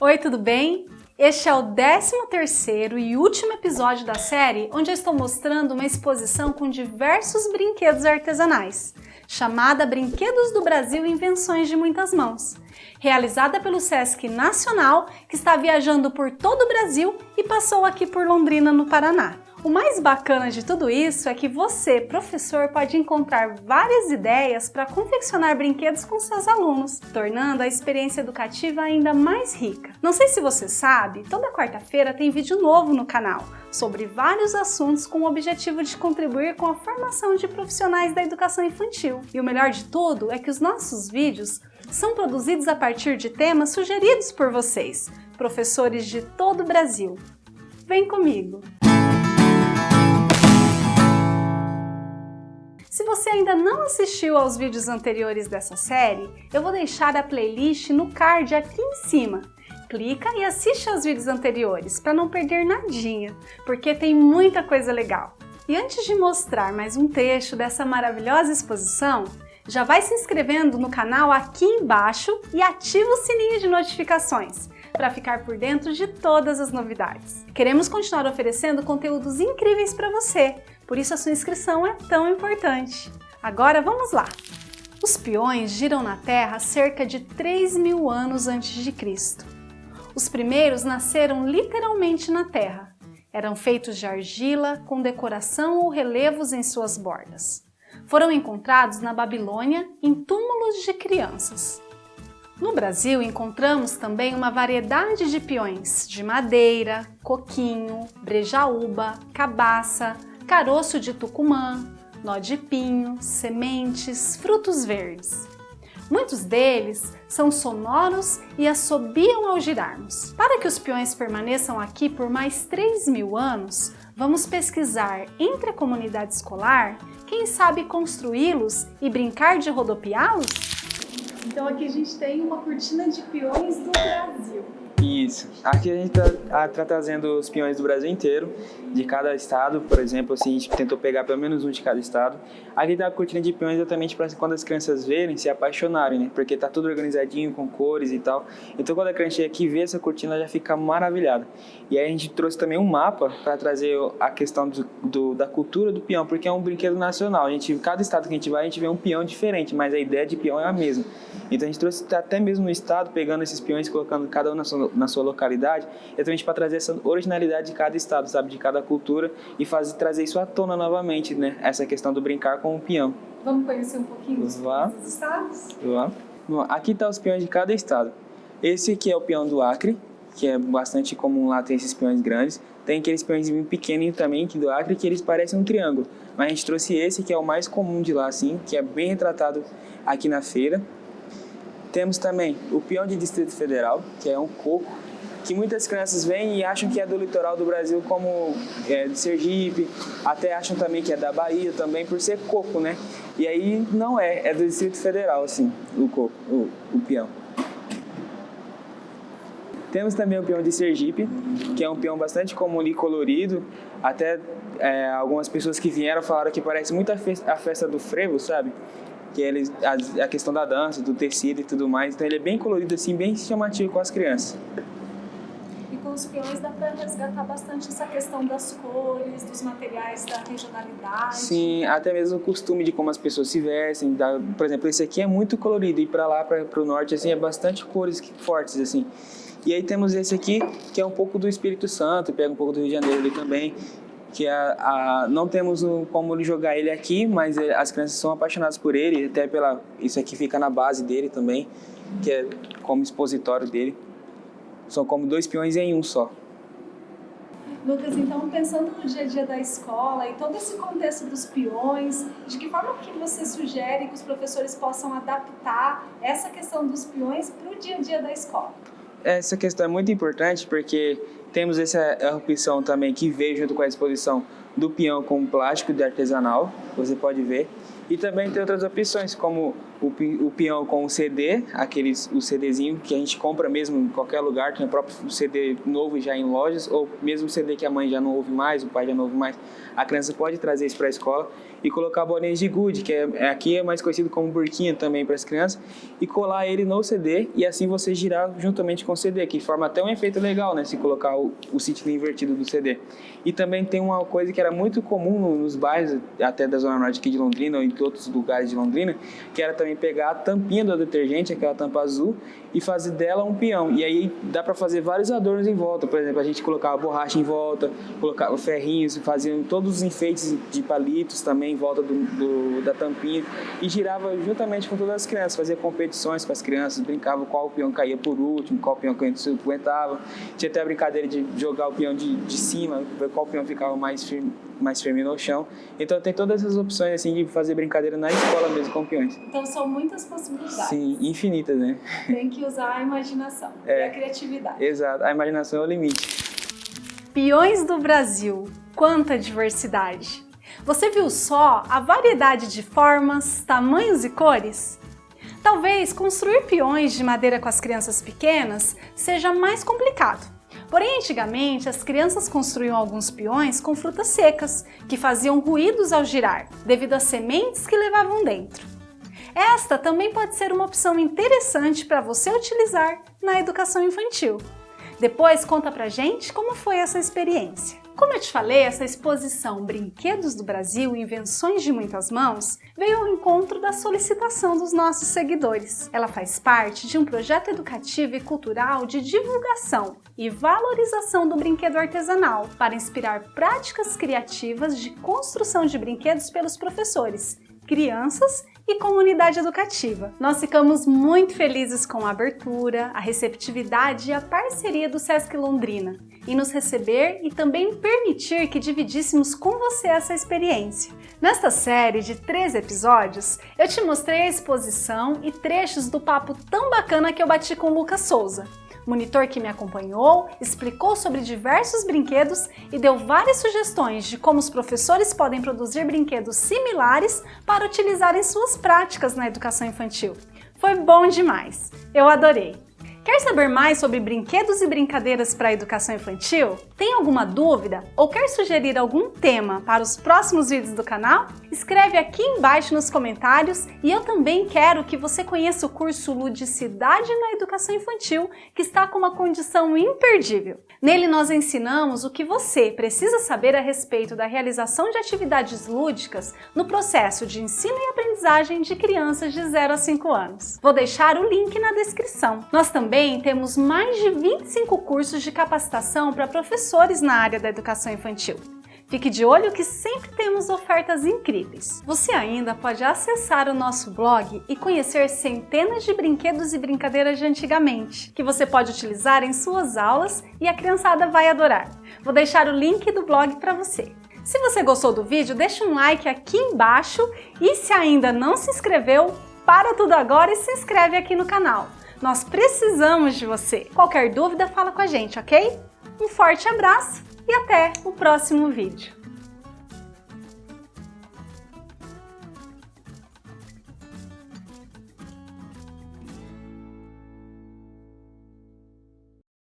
Oi, tudo bem? Este é o 13º e último episódio da série onde eu estou mostrando uma exposição com diversos brinquedos artesanais, chamada Brinquedos do Brasil Invenções de Muitas Mãos, realizada pelo Sesc Nacional, que está viajando por todo o Brasil e passou aqui por Londrina, no Paraná. O mais bacana de tudo isso é que você, professor, pode encontrar várias ideias para confeccionar brinquedos com seus alunos, tornando a experiência educativa ainda mais rica. Não sei se você sabe, toda quarta-feira tem vídeo novo no canal sobre vários assuntos com o objetivo de contribuir com a formação de profissionais da educação infantil. E o melhor de tudo é que os nossos vídeos são produzidos a partir de temas sugeridos por vocês, professores de todo o Brasil. Vem comigo! Se você ainda não assistiu aos vídeos anteriores dessa série, eu vou deixar a playlist no card aqui em cima. Clica e assiste aos vídeos anteriores para não perder nadinha, porque tem muita coisa legal. E antes de mostrar mais um trecho dessa maravilhosa exposição, já vai se inscrevendo no canal aqui embaixo e ativa o sininho de notificações para ficar por dentro de todas as novidades. Queremos continuar oferecendo conteúdos incríveis para você, por isso a sua inscrição é tão importante. Agora vamos lá! Os peões giram na Terra cerca de 3 mil anos antes de Cristo. Os primeiros nasceram literalmente na Terra. Eram feitos de argila, com decoração ou relevos em suas bordas. Foram encontrados na Babilônia em túmulos de crianças. No Brasil encontramos também uma variedade de peões de madeira, coquinho, brejaúba, cabaça, caroço de tucumã, nó de pinho, sementes, frutos verdes. Muitos deles são sonoros e assobiam ao girarmos. Para que os peões permaneçam aqui por mais 3 mil anos, vamos pesquisar entre a comunidade escolar, quem sabe construí-los e brincar de rodopiá-los? Então aqui a gente tem uma cortina de peões do Brasil. Isso. Aqui a gente está tá trazendo os peões do Brasil inteiro, de cada estado, por exemplo, assim, a gente tentou pegar pelo menos um de cada estado. Aqui está a cortina de peões exatamente para quando as crianças verem, se apaixonarem, né? Porque tá tudo organizadinho, com cores e tal. Então quando a criança chega aqui vê essa cortina, ela já fica maravilhada. E aí a gente trouxe também um mapa para trazer a questão do, do, da cultura do peão, porque é um brinquedo nacional. A gente, cada estado que a gente vai, a gente vê um peão diferente, mas a ideia de peão é a mesma. Então a gente trouxe até mesmo no estado, pegando esses peões, colocando cada um na sua na sua localidade, exatamente para trazer essa originalidade de cada estado, sabe, de cada cultura e fazer trazer isso à tona novamente, né? Essa questão do brincar com o peão. Vamos conhecer um pouquinho dos estados? Vá. Bom, aqui está os peões de cada estado. Esse aqui é o peão do Acre, que é bastante comum lá ter esses peões grandes. Tem aqueles peões pequenos também, que do Acre, que eles parecem um triângulo. Mas a gente trouxe esse, que é o mais comum de lá, assim, que é bem retratado aqui na feira. Temos também o peão de Distrito Federal, que é um coco, que muitas crianças vêm e acham que é do litoral do Brasil, como é, de Sergipe, até acham também que é da Bahia também, por ser coco, né? E aí não é, é do Distrito Federal, assim, o coco, o, o peão. Temos também o peão de Sergipe, que é um peão bastante comum e colorido. Até é, algumas pessoas que vieram falaram que parece muito a a festa do frevo, sabe? Que ele, a, a, questão da dança, do tecido e tudo mais. Então ele é bem colorido assim, bem chamativo com as crianças. E com os peões dá para resgatar bastante essa questão das cores, dos materiais, da regionalidade. Sim, até mesmo o costume de como as pessoas se vestem. Da, por exemplo, esse aqui é muito colorido e para lá, para o norte, assim, é bastante cores fortes assim. E aí temos esse aqui, que é um pouco do Espírito Santo, pega um pouco do Rio de Janeiro ali também que a, a, não temos como jogar ele aqui, mas as crianças são apaixonadas por ele, até pela isso aqui fica na base dele também, que é como expositório dele. São como dois peões em um só. Lucas, então pensando no dia a dia da escola e todo esse contexto dos peões, de que forma que você sugere que os professores possam adaptar essa questão dos peões para o dia a dia da escola? Essa questão é muito importante porque temos essa opção também que veio junto com a exposição do peão com plástico de artesanal, você pode ver. E também tem outras opções, como o, o peão com o CD, aqueles, o CDzinho que a gente compra mesmo em qualquer lugar, tem o próprio CD novo já em lojas, ou mesmo CD que a mãe já não ouve mais, o pai já não ouve mais. A criança pode trazer isso para a escola e colocar bolinhas de gude, que é, é, aqui é mais conhecido como burquinha também para as crianças, e colar ele no CD e assim você girar juntamente com o CD, que forma até um efeito legal, né, se colocar o, o invertido do CD. E também tem uma coisa que era muito comum nos bairros, até da Zona Norte aqui de Londrina outros lugares de Londrina, que era também pegar a tampinha do detergente, aquela tampa azul, e fazer dela um peão. E aí dá para fazer vários adornos em volta, por exemplo, a gente colocava borracha em volta, colocava ferrinhos, faziam todos os enfeites de palitos também em volta do, do, da tampinha e girava juntamente com todas as crianças, fazia competições com as crianças, brincava qual peão caía por último, qual peão aguentava. Tinha até a brincadeira de jogar o peão de, de cima, ver qual peão ficava mais firme, mais firme no chão. Então tem todas essas opções assim de fazer brincadeira na escola mesmo com peões. Então são muitas possibilidades. Sim, infinitas, né? Tem que usar a imaginação é, e a criatividade. Exato, a imaginação é o limite. Peões do Brasil, quanta diversidade! Você viu só a variedade de formas, tamanhos e cores? Talvez construir peões de madeira com as crianças pequenas seja mais complicado. Porém, antigamente, as crianças construíam alguns peões com frutas secas, que faziam ruídos ao girar, devido às sementes que levavam dentro. Esta também pode ser uma opção interessante para você utilizar na educação infantil. Depois conta pra gente como foi essa experiência. Como eu te falei, essa exposição Brinquedos do Brasil Invenções de Muitas Mãos veio ao encontro da solicitação dos nossos seguidores. Ela faz parte de um projeto educativo e cultural de divulgação e valorização do brinquedo artesanal para inspirar práticas criativas de construção de brinquedos pelos professores, crianças e comunidade educativa. Nós ficamos muito felizes com a abertura, a receptividade e a parceria do Sesc Londrina em nos receber e também permitir que dividíssemos com você essa experiência. Nesta série de três episódios, eu te mostrei a exposição e trechos do papo tão bacana que eu bati com Lucas Souza, monitor que me acompanhou, explicou sobre diversos brinquedos e deu várias sugestões de como os professores podem produzir brinquedos similares para utilizar em suas práticas na educação infantil. Foi bom demais! Eu adorei! Quer saber mais sobre brinquedos e brincadeiras para a educação infantil? Tem alguma dúvida ou quer sugerir algum tema para os próximos vídeos do canal? Escreve aqui embaixo nos comentários e eu também quero que você conheça o curso Ludicidade na Educação Infantil, que está com uma condição imperdível. Nele nós ensinamos o que você precisa saber a respeito da realização de atividades lúdicas no processo de ensino e aprendizagem de crianças de 0 a 5 anos. Vou deixar o link na descrição. Nós também temos mais de 25 cursos de capacitação para professores na área da educação infantil. Fique de olho que sempre temos ofertas incríveis. Você ainda pode acessar o nosso blog e conhecer centenas de brinquedos e brincadeiras de antigamente, que você pode utilizar em suas aulas e a criançada vai adorar. Vou deixar o link do blog para você. Se você gostou do vídeo, deixa um like aqui embaixo e se ainda não se inscreveu, para tudo agora e se inscreve aqui no canal. Nós precisamos de você. Qualquer dúvida, fala com a gente, ok? Um forte abraço e até o próximo vídeo.